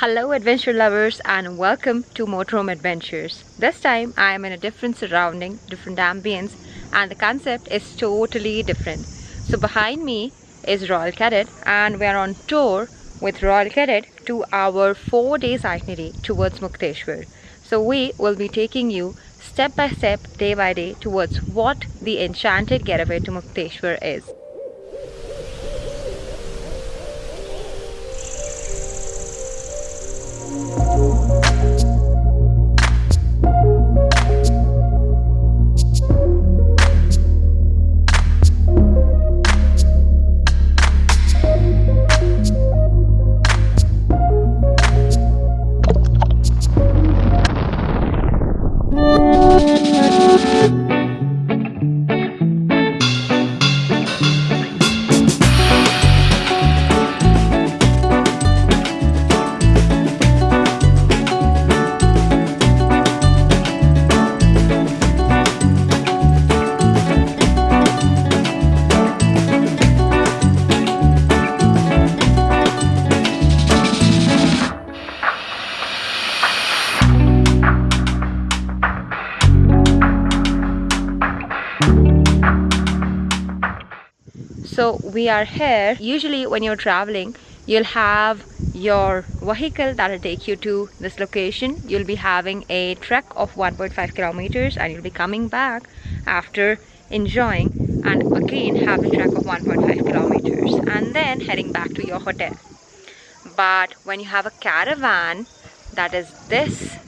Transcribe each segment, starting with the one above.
Hello adventure lovers and welcome to Motorhome Adventures. This time I am in a different surrounding, different ambience and the concept is totally different. So behind me is Royal Cadet and we are on tour with Royal Cadet to our 4 days itinerary towards Mukteshwar. So we will be taking you step by step, day by day towards what the enchanted getaway to Mukteshwar is. Música so we are here. Usually when you're traveling you'll have your vehicle that'll take you to this location. You'll be having a trek of 1.5 kilometers and you'll be coming back after enjoying and again have a trek of 1.5 kilometers and then heading back to your hotel. But when you have a caravan that is this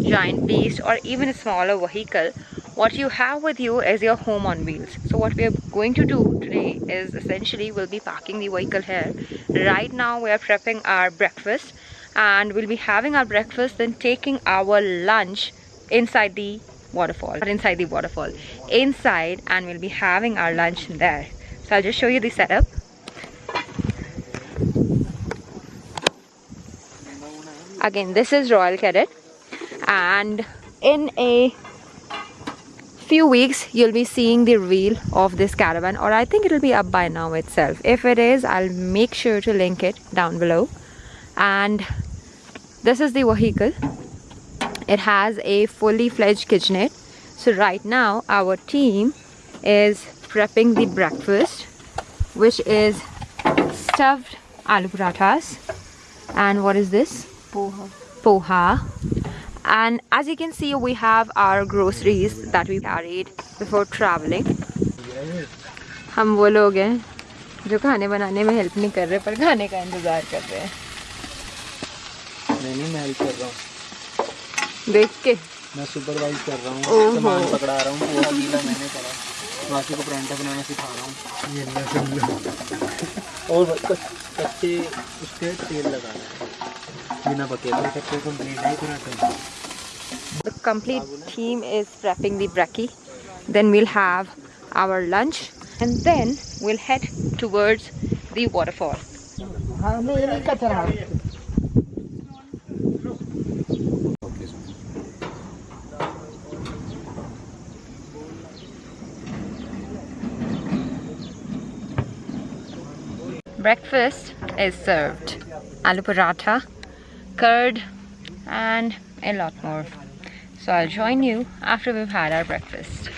giant beast or even a smaller vehicle what you have with you is your home on wheels. So what we are going to do today is essentially we'll be parking the vehicle here. Right now we are prepping our breakfast and we'll be having our breakfast then taking our lunch inside the waterfall not inside the waterfall inside and we'll be having our lunch there. So i'll just show you the setup. Again this is royal cadet and in a few weeks you'll be seeing the reel of this caravan or I think it'll be up by now itself. If it is I'll make sure to link it down below. And this is the vehicle. It has a fully fledged kitchenette. So right now our team is prepping the breakfast which is stuffed aloo parathas and what is this? Poha. Poha and as you can see we have our groceries that we carried before traveling. हम वो लोग हैं जो खाने बनाने में help नहीं कर रहे पर खाने का इंतज़ार कर रहे हैं। नहीं नहीं मैं हेल्प कर रहा हूँ। देख के। मैं सुपरवाइज कर रहा हूँ सामान पकड़ा रहा हूँ पूरा गीला मैंने करा बाकी को परांठा बनाना सिखा रहा हूँ। ये और कच्चे उसके तेल लगाना है। The complete team is prepping the brekkie. Then we'll have our lunch and then we'll head towards the waterfall. Breakfast is served. Aloo paratha, curd and a lot more. So I'll join you after we've had our breakfast.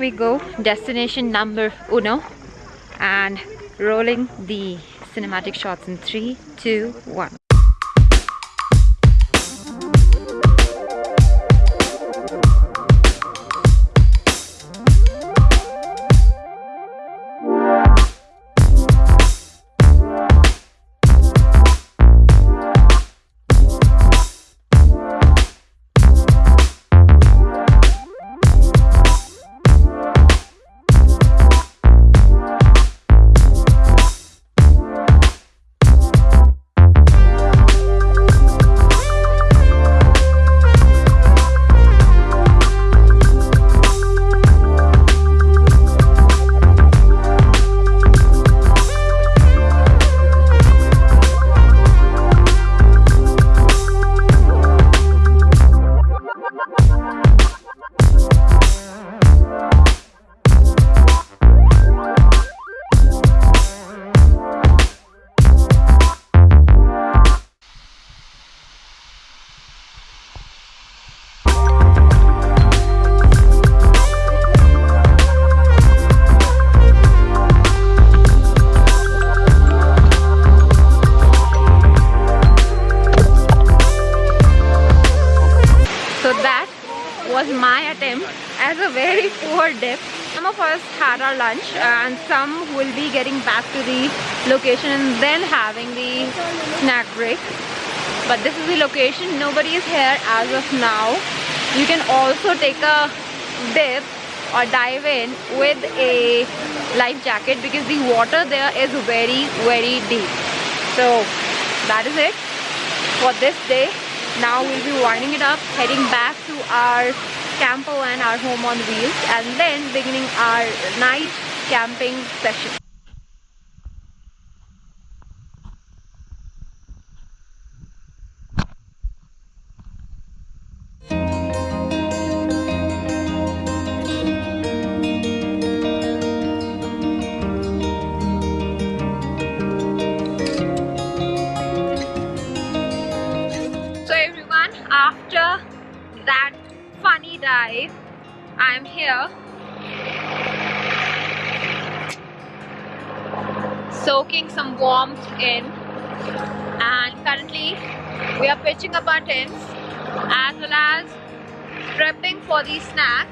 We go. Destination number uno. And rolling the cinematic shots in three two one my attempt as a very poor dip. Some of us had our lunch uh, and some will be getting back to the location and then having the snack break. But this is the location. Nobody is here as of now. You can also take a dip or dive in with a life jacket because the water there is very very deep so that is it for this day now we'll be winding it up heading back to our camper and our home on wheels and then beginning our night camping session after that funny dive I'm here. Soaking some warmth in. And currently we are pitching up our tents as well as prepping for the snack.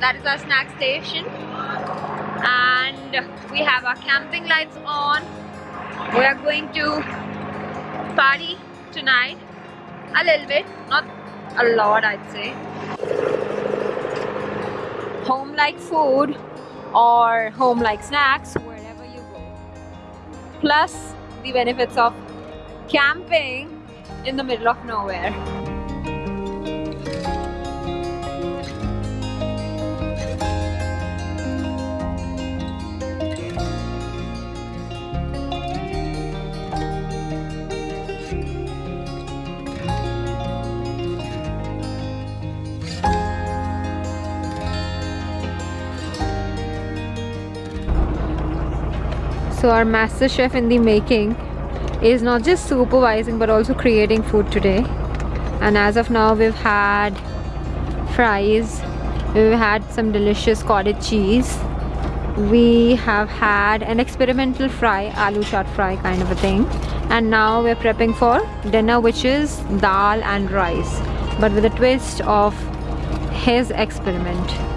That is our snack station. And we have our camping lights on. We are going to party tonight a little bit not a lot I'd say. Home like food or home like snacks wherever you go. Plus the benefits of camping in the middle of nowhere So our master chef in the making is not just supervising but also creating food today. And as of now we've had fries, we've had some delicious cottage cheese, we have had an experimental fry, aloo chaat fry kind of a thing. And now we're prepping for dinner which is dal and rice but with a twist of his experiment.